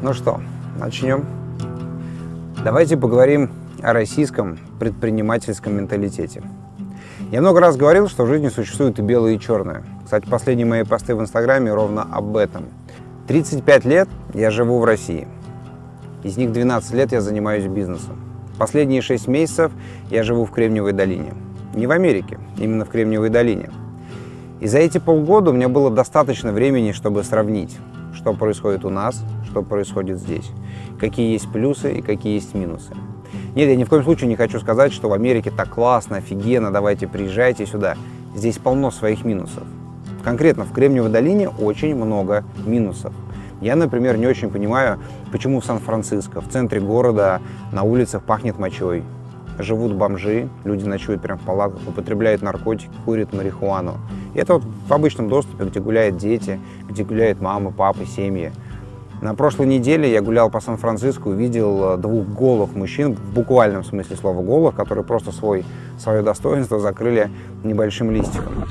Ну что, начнем? Давайте поговорим о российском предпринимательском менталитете. Я много раз говорил, что в жизни существует и белое, и черное. Кстати, последние мои посты в Инстаграме ровно об этом. 35 лет я живу в России. Из них 12 лет я занимаюсь бизнесом. Последние 6 месяцев я живу в Кремниевой долине. Не в Америке, именно в Кремниевой долине. И за эти полгода у меня было достаточно времени, чтобы сравнить, что происходит у нас, что происходит здесь, какие есть плюсы и какие есть минусы. Нет, я ни в коем случае не хочу сказать, что в Америке так классно, офигенно, давайте приезжайте сюда. Здесь полно своих минусов. Конкретно в Кремниевой долине очень много минусов. Я, например, не очень понимаю, почему в Сан-Франциско, в центре города, на улицах пахнет мочой. Живут бомжи, люди ночуют прямо в палатках, употребляют наркотики, курят марихуану. И это вот в обычном доступе, где гуляют дети, где гуляют мамы, папы, семьи. На прошлой неделе я гулял по Сан-Франциско, увидел э, двух голых мужчин, в буквальном смысле слова голых, которые просто свой, свое достоинство закрыли небольшим листиком.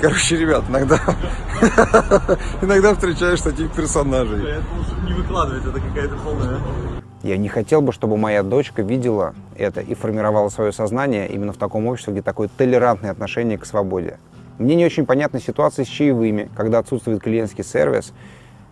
Короче, ребят, иногда, иногда встречаешь таких персонажей. Это лучше не выкладывать, это какая-то полная... Я не хотел бы, чтобы моя дочка видела это и формировала свое сознание именно в таком обществе, где такое толерантное отношение к свободе. Мне не очень понятна ситуация с чаевыми, когда отсутствует клиентский сервис,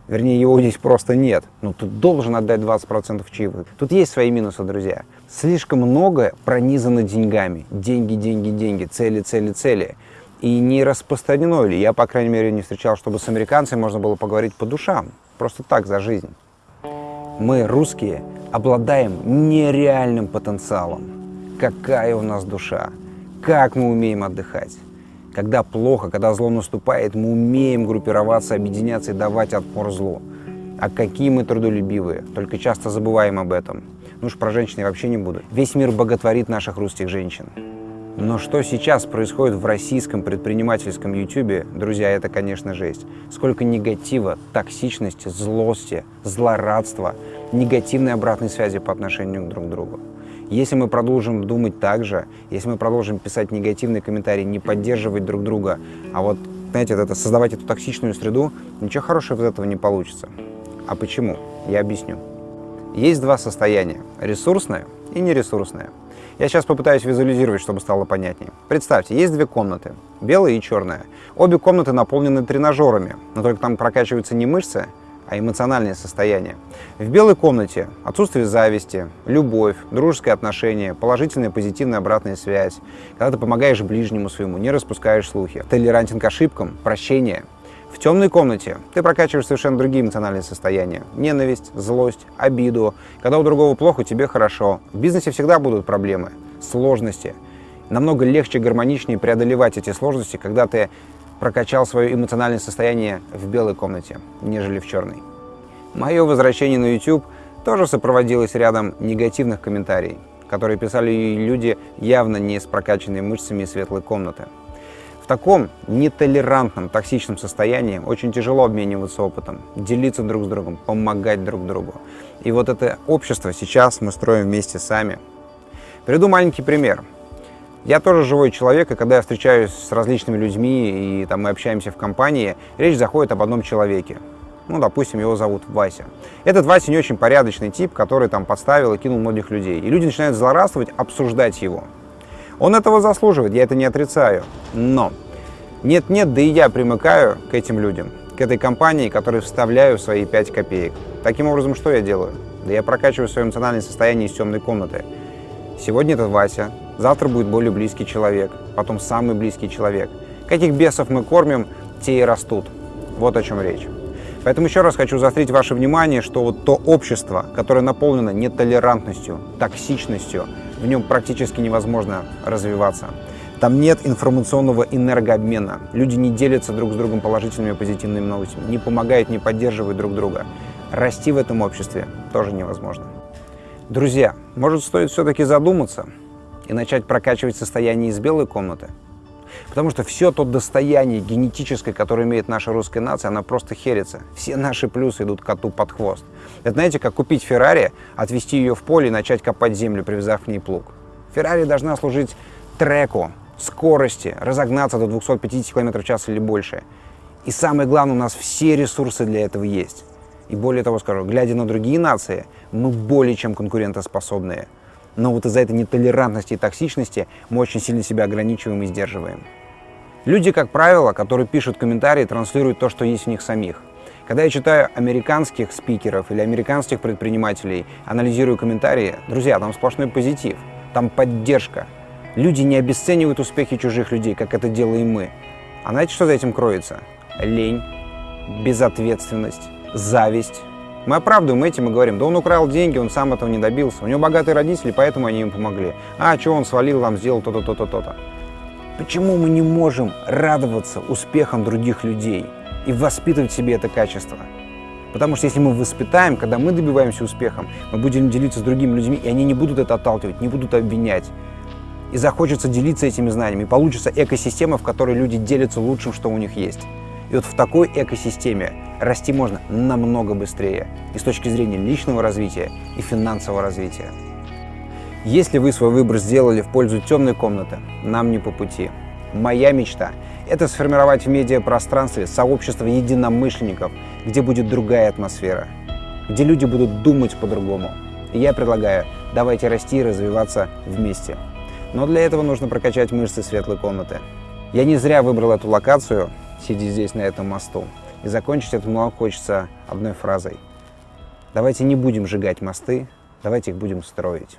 вернее, его здесь просто нет. Но ты должен отдать 20% чаевых. Тут есть свои минусы, друзья. Слишком много пронизано деньгами. Деньги, деньги, деньги, цели, цели, цели. И не распространено ли, я, по крайней мере, не встречал, чтобы с американцами можно было поговорить по душам. Просто так, за жизнь. Мы, русские, обладаем нереальным потенциалом. Какая у нас душа, как мы умеем отдыхать. Когда плохо, когда зло наступает, мы умеем группироваться, объединяться и давать отпор злу. А какие мы трудолюбивые, только часто забываем об этом. Ну уж про женщин я вообще не буду. Весь мир боготворит наших русских женщин. Но что сейчас происходит в российском предпринимательском ютубе, друзья, это, конечно, жесть. Сколько негатива, токсичности, злости, злорадства, негативной обратной связи по отношению друг к другу. Если мы продолжим думать так же, если мы продолжим писать негативные комментарии, не поддерживать друг друга, а вот, знаете, это, создавать эту токсичную среду, ничего хорошего из этого не получится. А почему? Я объясню. Есть два состояния – ресурсное и нересурсное. Я сейчас попытаюсь визуализировать, чтобы стало понятнее. Представьте, есть две комнаты, белая и черная. Обе комнаты наполнены тренажерами, но только там прокачиваются не мышцы, а эмоциональное состояние. В белой комнате отсутствие зависти, любовь, дружеское отношение, положительная позитивная обратная связь, когда ты помогаешь ближнему своему, не распускаешь слухи, толерантен к ошибкам, прощение – в темной комнате ты прокачиваешь совершенно другие эмоциональные состояния. Ненависть, злость, обиду. Когда у другого плохо, тебе хорошо. В бизнесе всегда будут проблемы, сложности. Намного легче, гармоничнее преодолевать эти сложности, когда ты прокачал свое эмоциональное состояние в белой комнате, нежели в черной. Мое возвращение на YouTube тоже сопроводилось рядом негативных комментариев, которые писали люди явно не с прокачанными мышцами светлой комнаты таком нетолерантном, токсичном состоянии очень тяжело обмениваться опытом, делиться друг с другом, помогать друг другу. И вот это общество сейчас мы строим вместе сами. Приведу маленький пример. Я тоже живой человек, и когда я встречаюсь с различными людьми, и там мы общаемся в компании, речь заходит об одном человеке. Ну, допустим, его зовут Вася. Этот Вася не очень порядочный тип, который там подставил и кинул многих людей. И люди начинают злорадствовать, обсуждать его. Он этого заслуживает, я это не отрицаю. Но нет-нет, да и я примыкаю к этим людям, к этой компании, которой вставляю свои 5 копеек. Таким образом, что я делаю? Да я прокачиваю свое эмоциональное состояние из темной комнаты. Сегодня это Вася, завтра будет более близкий человек, потом самый близкий человек. Каких бесов мы кормим, те и растут. Вот о чем речь. Поэтому еще раз хочу заострить ваше внимание, что вот то общество, которое наполнено нетолерантностью, токсичностью, в нем практически невозможно развиваться. Там нет информационного энергообмена. Люди не делятся друг с другом положительными и позитивными новостями, не помогают, не поддерживают друг друга. Расти в этом обществе тоже невозможно. Друзья, может стоит все-таки задуматься и начать прокачивать состояние из белой комнаты? Потому что все то достояние генетическое, которое имеет наша русская нация, она просто херится. Все наши плюсы идут коту под хвост. Это знаете, как купить Феррари, отвезти ее в поле и начать копать землю, привязав к ней плуг. Феррари должна служить треку, скорости, разогнаться до 250 км в час или больше. И самое главное, у нас все ресурсы для этого есть. И более того скажу, глядя на другие нации, мы более чем конкурентоспособные. Но вот из-за этой нетолерантности и токсичности мы очень сильно себя ограничиваем и сдерживаем. Люди, как правило, которые пишут комментарии, транслируют то, что есть в них самих. Когда я читаю американских спикеров или американских предпринимателей, анализирую комментарии, друзья, там сплошной позитив, там поддержка. Люди не обесценивают успехи чужих людей, как это делаем мы. А знаете, что за этим кроется? Лень, безответственность, зависть. Мы оправдываем этим и говорим, да он украл деньги, он сам этого не добился. У него богатые родители, поэтому они ему помогли. А, что он свалил, вам сделал то-то, то-то, то-то. Почему мы не можем радоваться успехам других людей и воспитывать в себе это качество? Потому что если мы воспитаем, когда мы добиваемся успехом, мы будем делиться с другими людьми, и они не будут это отталкивать, не будут обвинять. И захочется делиться этими знаниями, получится экосистема, в которой люди делятся лучшим, что у них есть. И вот в такой экосистеме расти можно намного быстрее и с точки зрения личного развития и финансового развития. Если вы свой выбор сделали в пользу темной комнаты, нам не по пути. Моя мечта – это сформировать в медиапространстве сообщество единомышленников, где будет другая атмосфера, где люди будут думать по-другому. Я предлагаю, давайте расти и развиваться вместе. Но для этого нужно прокачать мышцы светлой комнаты. Я не зря выбрал эту локацию, сидя здесь на этом мосту. И закончить эту мало хочется одной фразой. Давайте не будем сжигать мосты, давайте их будем строить.